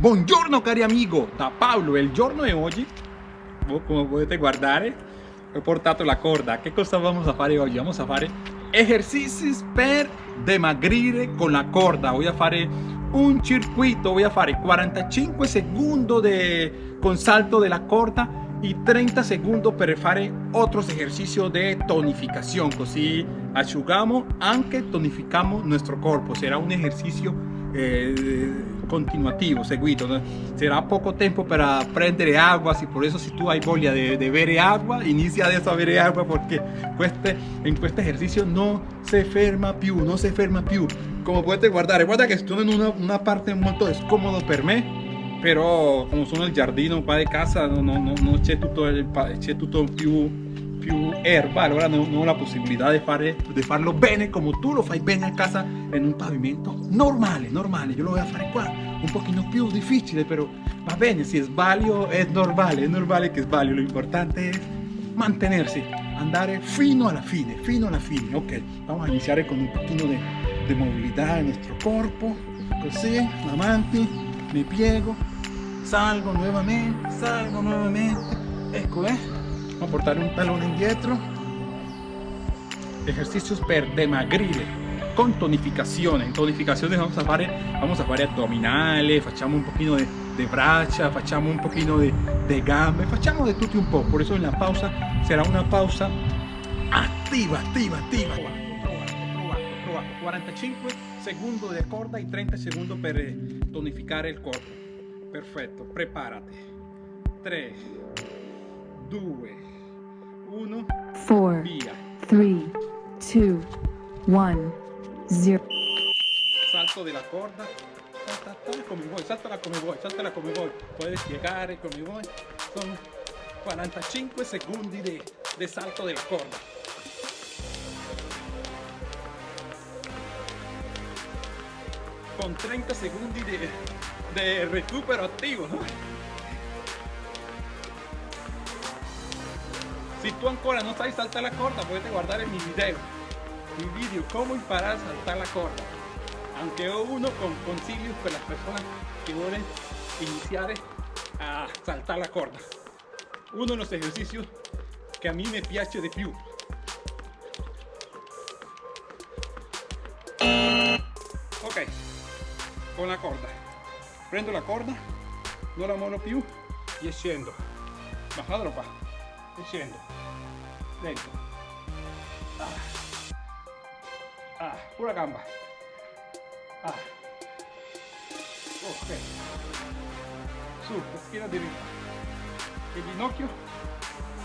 Buongiorno cari amigo, da Paolo, il giorno di oggi, come potete guardare, ho portato la corda. Che cosa vamos a fare oggi? Vamos a fare esercizi per dimagrire con la corda. Voy a fare un circuito, voy a fare 45 secondi de, con salto della corda y 30 segundos per fare otros ejercicios de tonificación così asciugamos anche tonificamos nuestro corpo será un ejercicio eh, continuativo seguito será poco tiempo para prendere agua y por eso si tú hay voglia de, de bere agua inicia adesso a bere agua porque este, en este ejercicio no se ferma più no se ferma più como puedes guardar guarda que estoy en una, una parte molto descomodo per me però come sono il giardino qua di casa non, non, non c'è tutto, c'è tutto più, più erba allora non, ho la possibilità di, fare, di farlo bene come tu lo fai bene a casa in un pavimento normale, normale io lo voglio fare qua un pochino più difficile però va bene se sbaglio è normale, è normale che sbaglio l'importante è mantenersi andare fino alla fine, fino alla fine ok, vamos a iniziare con un pochino di movilità nel nostro corpo così, avanti mi piego salgo nuevamente, salgo nuevamente, ecco eh, portare un talone indietro, ejercicios per dimagrire con tonificazione, in tonificazione vamos a fare, vamos a fare addominale, facciamo un pochino de, de braccia, facciamo un pochino de, de gambe, facciamo di tutti un po', por eso en la pausa será una pausa attiva, attiva, attiva. 45 secondi di corda e 30 secondi per tonificare il corpo. Perfetto, preparati. 3, 2, 1, 0. Salto della corda. Come vuoi, saltala come vuoi, saltala come vuoi. Puoi spiegare come vuoi. Sono 45 secondi di salto della corda. Con 30 secondi di de recupero activo. Si tú ancora no sabes saltar la corda, puedes guardar en mi video, mi video, cómo imparar saltar la corda. Aunque uno con concilios para las personas que quieren iniciar a saltar la corda. Uno de los ejercicios que a mí me piace de più. Ok, con la corda prendo la corda non la mollo più e scendo bajadelo qua e. ah, pura gamba ah. ok su schiena diritta il ginocchio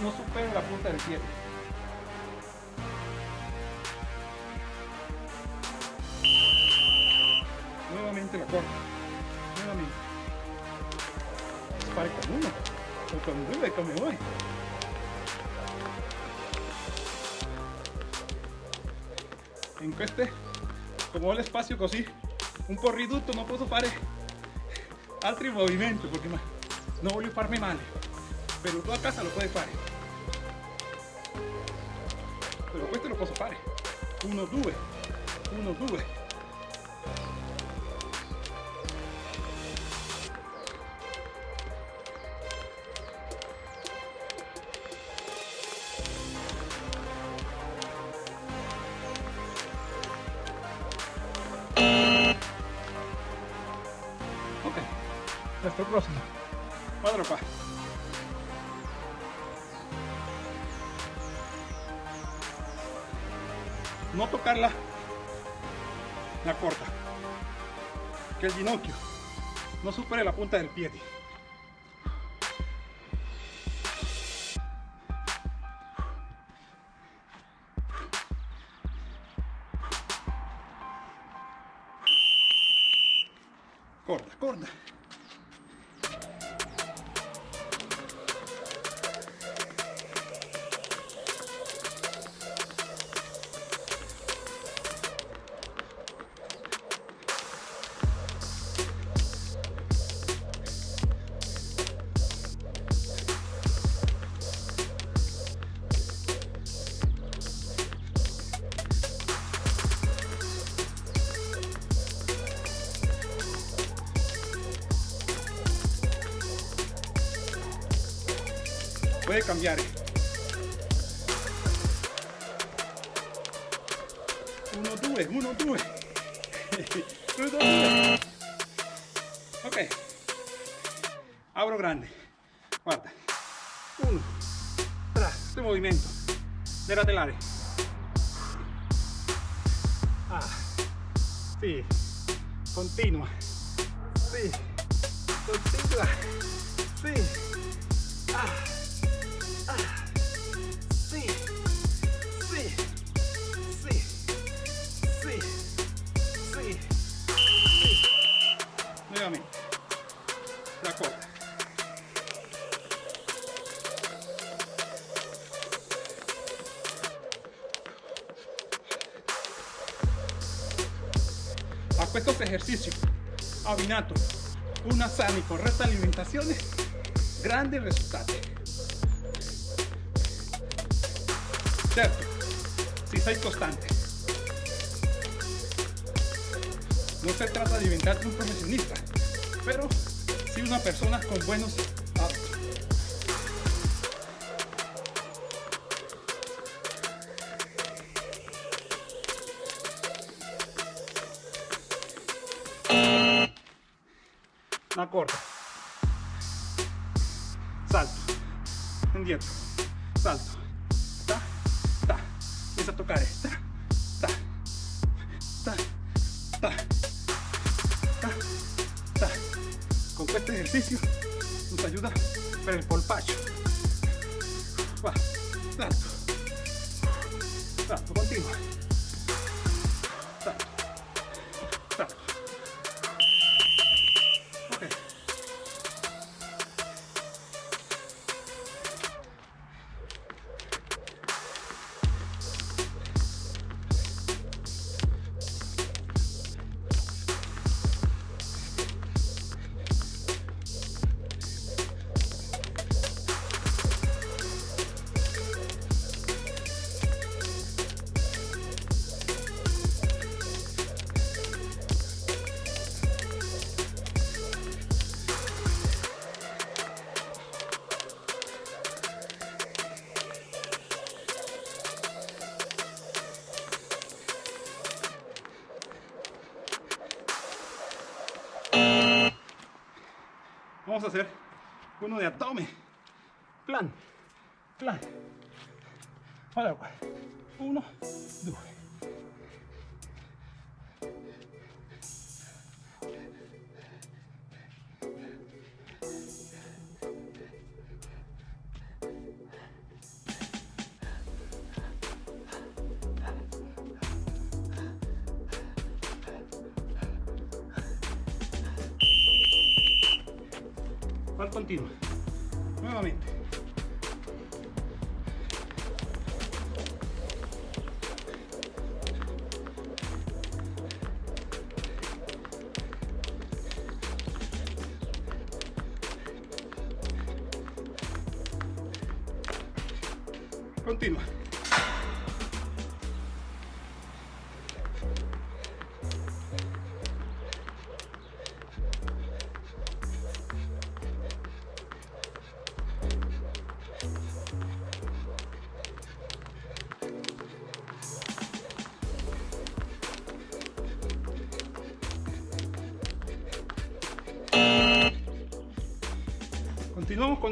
non supera la punta del piede nuevamente la corda nuevamente. Con uno, come vuoi. In queste, come ho l'espazio così, un po' ridotto, non posso fare altri movimenti perché non voglio farmi male. Però tu a casa lo puoi fare. Però questo lo posso fare. 1, 2, 1, 2. Hasta próximo. Cuadro pa. No tocarla la corta. Que el ginocchio no supere la punta del pie. Corta, corta. Puede cambiare. Uno, due, uno, due. uno. Ok. Abro grande. Guarda. Uno. Tra. Este movimiento. De laterales. Ah. Sí. Continua. Sí. Continua. Sí. A questo esercizio abbinato una sana e corretta alimentazione, grandi risultati. Certo, si sei costante. No se trata de inventarte un profesionista, pero sí una persona con buenos Una corta. Salto. Indietro. Salto. Ta, ta. Empieza a tocar. Ta, ta. Ta, ta. Ta, ta. Con este ejercicio nos ayuda para el polpacho. Va. Salto. Salto. Continua. Uno de abdomen. Plan, plan. Allora, uno, due. Nuevamente.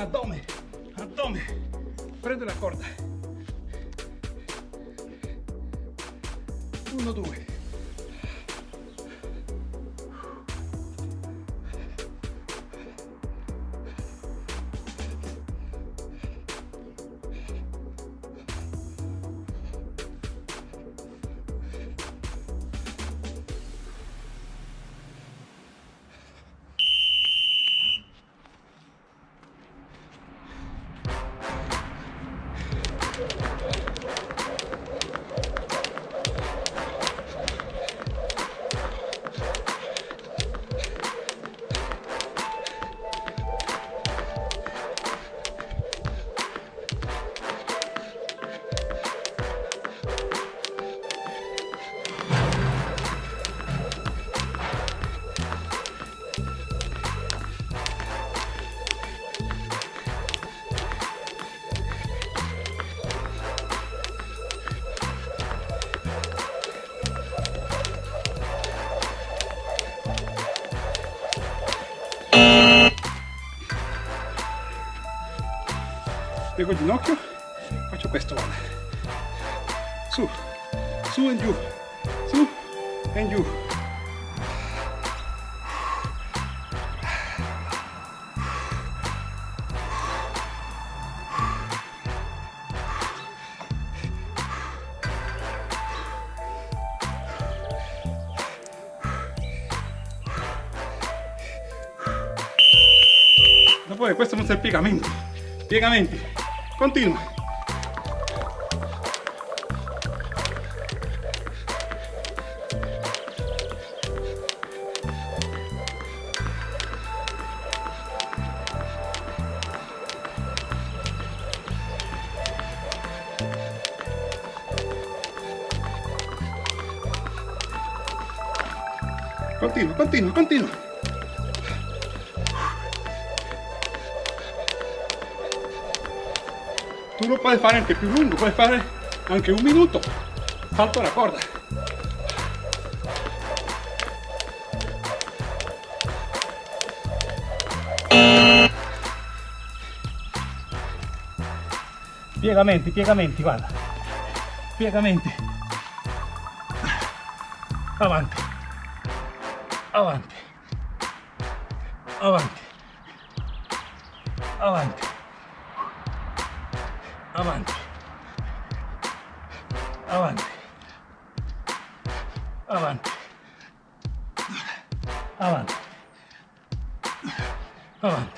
Abdomen. Abdomen. Prende la corda. Uno, due. Piego il ginocchio, faccio questo, guarda. Su, su e giù, su e giù. Dopo questo non sono piegamenti, piegamenti, Continúa. Continúa, continúa, continúa. Tu lo puoi fare anche più lungo, puoi fare anche un minuto. Salto la corda. Piegamenti, piegamenti, guarda. Piegamenti. Avanti. Avanti. Avanti. Avanti. Avanti. Avanti. Avanti. Avanti. Avanti.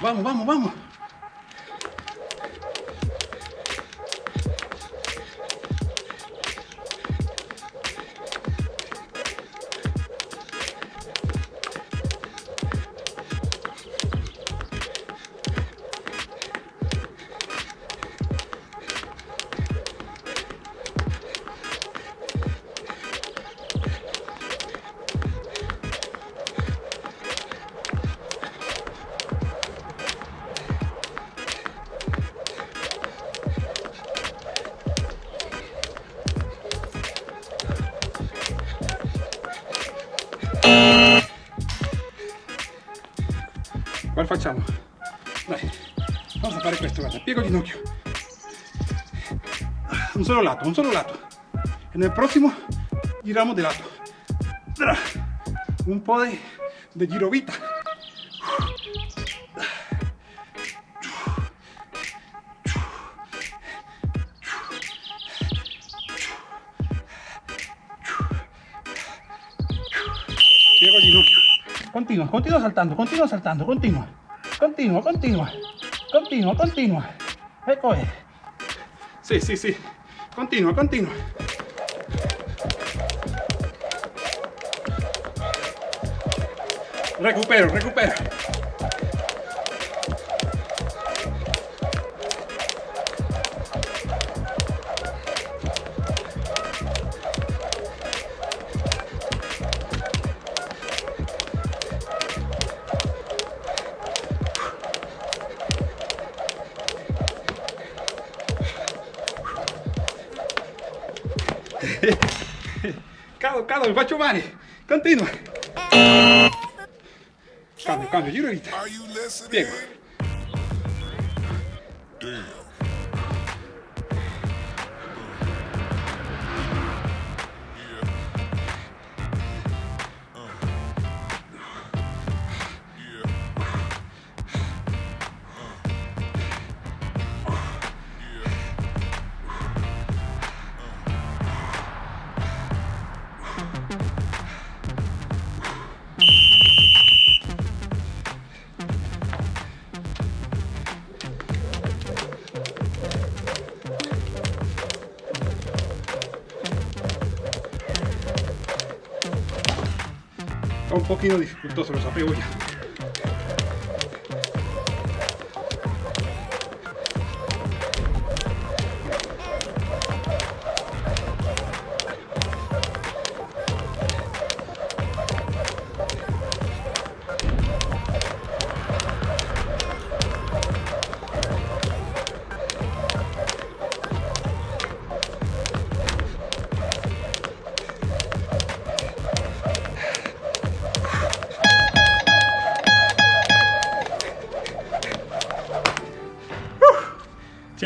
Vamos, vamos, vamos, vamos. Facciamo? Dai, vamos a fare questo, guarda, piego ginocchio. Un solo lato, un solo lato. En el próximo giramos de lato. Un po' de, girovita. Piego Continúa, continúa saltando, continúa saltando, continúa. Continúa, continúa. Continúa, continúa. Recoge. Sí, sí, sí. Continúa, continúa. Recupero, recupero. Dawaj, Baciumani, continua. Cambio, cambio, giro ahorita. Piego. está un poquito dificultoso, los apego ya.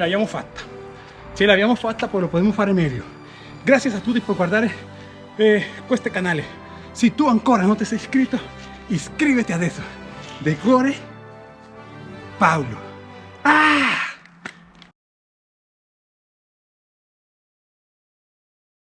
L'abbiamo fatta. Ce l'abbiamo fatta, poi lo possiamo fare meglio. Grazie a tutti per guardare eh, questo canale. Se tu ancora non ti sei iscritto, iscriviti adesso. De cuore, Paolo. Ah!